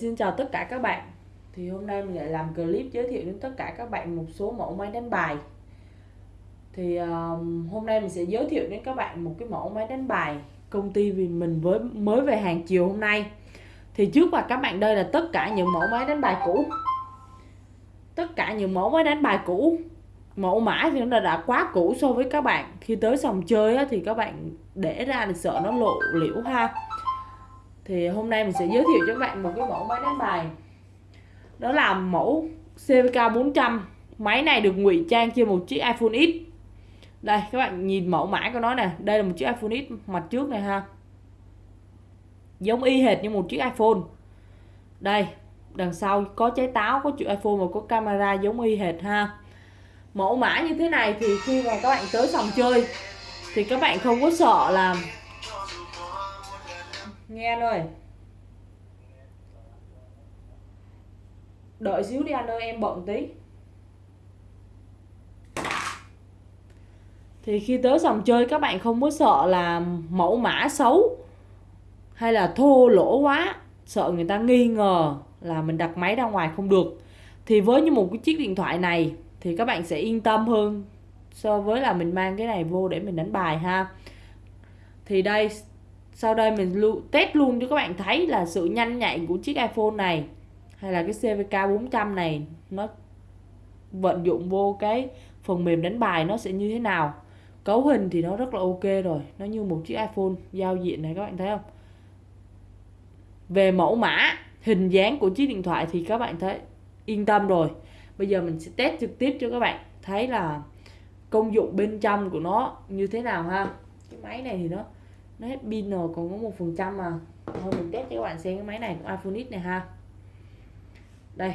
Xin chào tất cả các bạn. Thì hôm nay mình lại làm clip giới thiệu đến tất cả các bạn một số mẫu máy đánh bài. Thì um, hôm nay mình sẽ giới thiệu đến các bạn một cái mẫu máy đánh bài Công ty vì mình với mới về hàng chiều hôm nay. Thì trước mặt các bạn đây là tất cả những mẫu máy đánh bài cũ. Tất cả những mẫu máy đánh bài cũ. Mẫu mã thì nó đã quá cũ so với các bạn. Khi tới sòng chơi á, thì các bạn để ra thì sợ nó lộ liễu ha thì hôm nay mình sẽ giới thiệu cho các bạn một cái mẫu máy đánh bài. Đó là mẫu CVK 400 máy này được ngụy trang trên một chiếc iPhone X. Đây, các bạn nhìn mẫu mã của nó nè. Đây là một chiếc iPhone X mặt trước này ha. Giống y hệt như một chiếc iPhone. Đây, đằng sau có trái táo, có chữ iPhone và có camera giống y hệt ha. Mẫu mã như thế này thì khi mà các bạn tới phòng chơi thì các bạn không có sợ là nghe rồi. Đợi xíu đi anh ơi, em bận tí. Thì khi tới sòng chơi, các bạn không có sợ là mẫu mã xấu hay là thô lỗ quá, sợ người ta nghi ngờ là mình đặt máy ra ngoài không được. Thì với như một cái chiếc điện thoại này, thì các bạn sẽ yên tâm hơn so với là mình mang cái này vô để mình đánh bài ha. Thì đây sau đây mình lưu, test luôn cho các bạn thấy là sự nhanh nhạy của chiếc iPhone này hay là cái CVK 400 này nó vận dụng vô cái phần mềm đánh bài nó sẽ như thế nào. Cấu hình thì nó rất là ok rồi nó như một chiếc iPhone giao diện này các bạn thấy không? Về mẫu mã hình dáng của chiếc điện thoại thì các bạn thấy yên tâm rồi. Bây giờ mình sẽ test trực tiếp cho các bạn thấy là công dụng bên trong của nó như thế nào ha. Cái máy này thì nó nó hết pin rồi, còn có một phần trăm mà. Thôi mình test cho các bạn xem cái máy này của iPhone X này ha. Đây,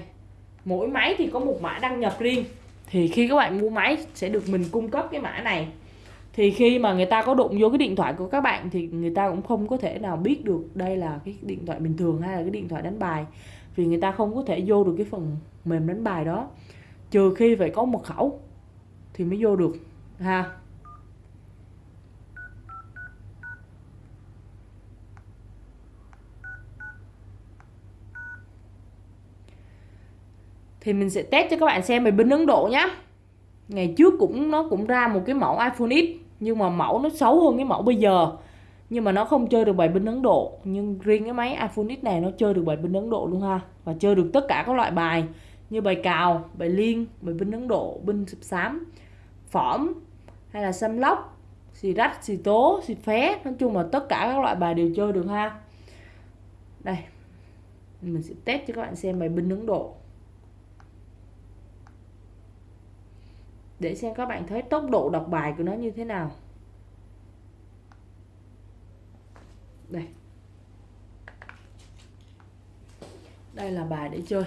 mỗi máy thì có một mã đăng nhập riêng. Thì khi các bạn mua máy sẽ được mình cung cấp cái mã này. Thì khi mà người ta có đụng vô cái điện thoại của các bạn thì người ta cũng không có thể nào biết được đây là cái điện thoại bình thường hay là cái điện thoại đánh bài. Vì người ta không có thể vô được cái phần mềm đánh bài đó. Trừ khi phải có mật khẩu thì mới vô được, ha. Thì mình sẽ test cho các bạn xem về bên Ấn Độ nhé ngày trước cũng, nó cũng ra một cái mẫu iPhone X, nhưng mà mẫu nó xấu hơn cái mẫu bây giờ. Nhưng mà nó không chơi được bài binh Ấn Độ. Nhưng riêng cái máy iPhone X này nó chơi được bài binh Ấn Độ luôn ha. Và chơi được tất cả các loại bài như bài cào, bài liên bài binh Ấn Độ binh sập xám phỏm, hay là xăm lóc, xì rách, xì tố, xì phé. Nói chung là tất cả các loại bài đều chơi được ha. Đây, mình sẽ test cho các bạn xem bài binh Ấn Độ. Để xem các bạn thấy tốc độ đọc bài của nó như thế nào. Đây. Đây là bài để chơi.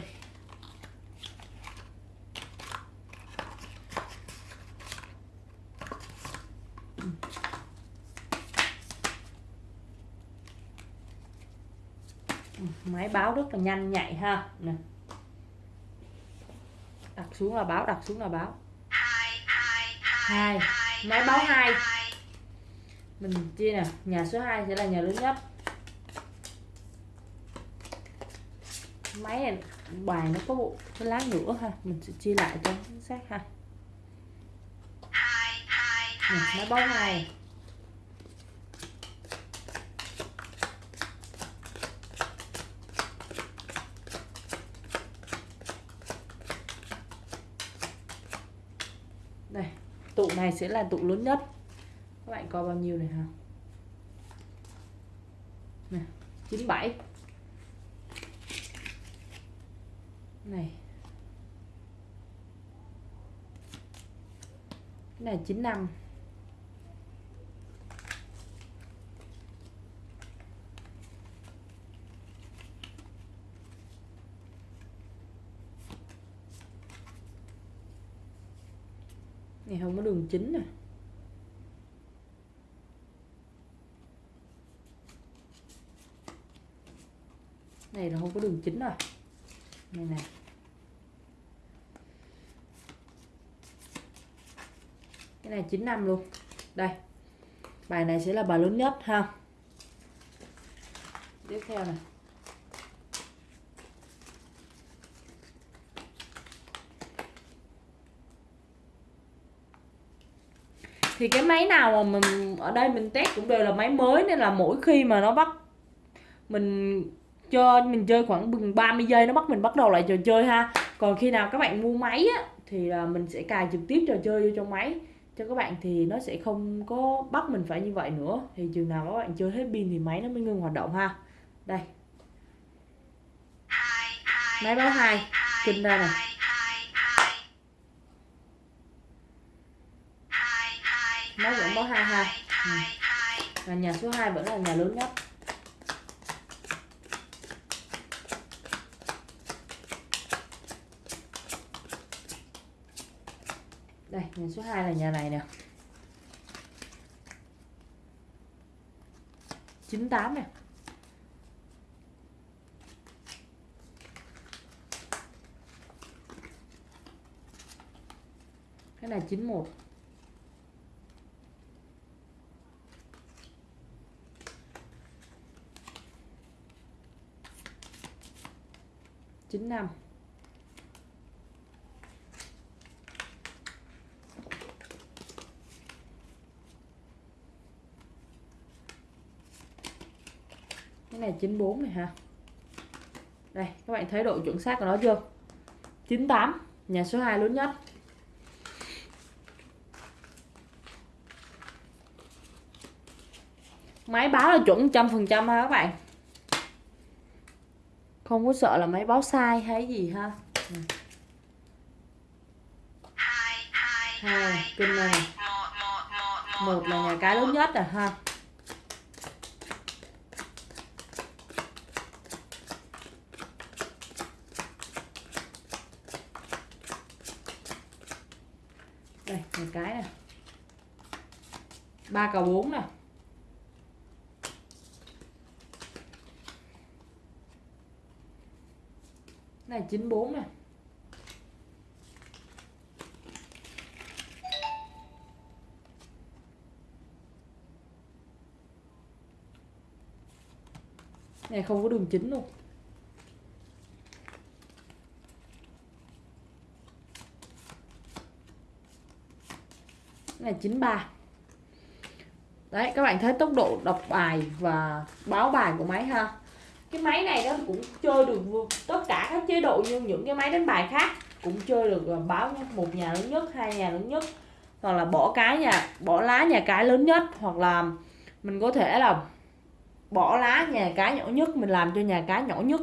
Máy báo rất là nhanh nhạy ha. Nè. Đặt xuống là báo, đặt xuống là báo hai. Máy báo hai mình chia nè nhà số 2 sẽ là nhà lớn nhất. Máy này bài nó có bộ cái lá nữa ha mình sẽ chia lại cho chính xác ha. Máy báo hai đây tụ này sẽ là tụ lớn nhất. Các bạn coi bao nhiêu này hả? Này, 97 này. Cái này 95 19 nè. Này là không có đường chính rồi. Này nè. Cái này 95 luôn. Đây. Bài này sẽ là bài lớn nhất ha. Tiếp theo này thì cái máy nào mà mình ở đây mình test cũng đều là máy mới nên là mỗi khi mà nó bắt mình cho mình chơi khoảng 30 giây nó bắt mình bắt đầu lại trò chơi ha. Còn khi nào các bạn mua máy á thì là mình sẽ cài trực tiếp trò chơi vô trong máy. Cho các bạn thì nó sẽ không có bắt mình phải như vậy nữa. Thì chừng nào các bạn chơi hết pin thì máy nó mới ngưng hoạt động ha. Đây. Máy báo hai. kinh ra nè máy vẫn báo hai ha ừ. và nhà số 2 vẫn là nhà lớn nhất. Đây nhà số 2 là nhà này nè. 98 nè. Cái này 91 95 cái này 94 này ha đây, các bạn thấy độ chuẩn xác của nó chưa? 98 nhà số 2 lớn nhất. Máy báo là chuẩn trăm phần trăm ha các bạn không có sợ là máy báo sai hay gì ha? Hai kinh này. một là nhà cái lớn nhất rồi ha? Đây một cái nè ba cầu bốn nè này 94 nè này. Không có đường chính luôn. Này 93 đấy, các bạn thấy tốc độ đọc bài và báo bài của máy ha? Cái máy này nó cũng chơi được tất cả các chế độ như những cái máy đánh bài khác cũng chơi được à, báo một nhà lớn nhất, hai nhà lớn nhất, hoặc là bỏ cái nhà, bỏ lá nhà cái lớn nhất, hoặc là mình có thể là bỏ lá nhà cái nhỏ nhất, mình làm cho nhà cái nhỏ nhất.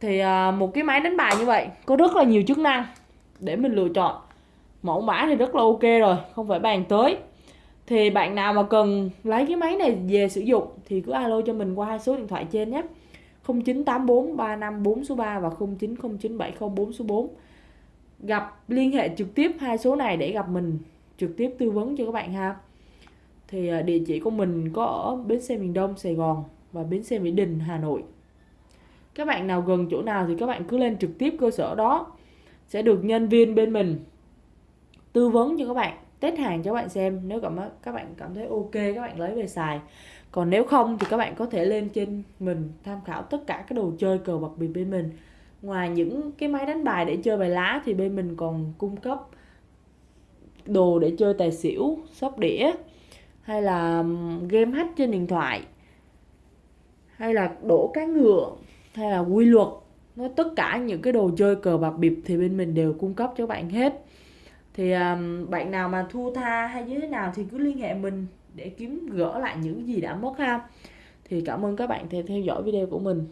Thì à, một cái máy đánh bài như vậy có rất là nhiều chức năng để mình lựa chọn. Mẫu mã thì rất là ok rồi, không phải bàn tới. Thì bạn nào mà cần lấy cái máy này về sử dụng thì cứ alo cho mình qua hai số điện thoại trên nhé. 0984 354 số 3 và 090970 số 4 gặp liên hệ trực tiếp hai số này để gặp mình, trực tiếp tư vấn cho các bạn ha. Thì à, địa chỉ của mình có ở bến xe miền Đông, Sài Gòn và bến xe Mỹ Đình, Hà Nội. Các bạn nào gần chỗ nào thì các bạn cứ lên trực tiếp cơ sở đó, sẽ được nhân viên bên mình tư vấn cho các bạn test hàng cho các bạn xem. Nếu cảm các bạn cảm thấy ok, các bạn lấy về xài. Còn nếu không thì các bạn có thể lên trên mình tham khảo tất cả các đồ chơi cờ bạc bịp bên mình. Ngoài những cái máy đánh bài để chơi bài lá thì bên mình còn cung cấp đồ để chơi tài xỉu, sóc đĩa, hay là game hack trên điện thoại, hay là đổ cá ngựa, hay là quy luật. Nó tất cả những cái đồ chơi cờ bạc bịp thì bên mình đều cung cấp cho bạn hết thì um, bạn nào mà thua tha hay như thế nào thì cứ liên hệ mình để kiếm gỡ lại những gì đã mất ha. Thì cảm ơn các bạn theo theo dõi video của mình.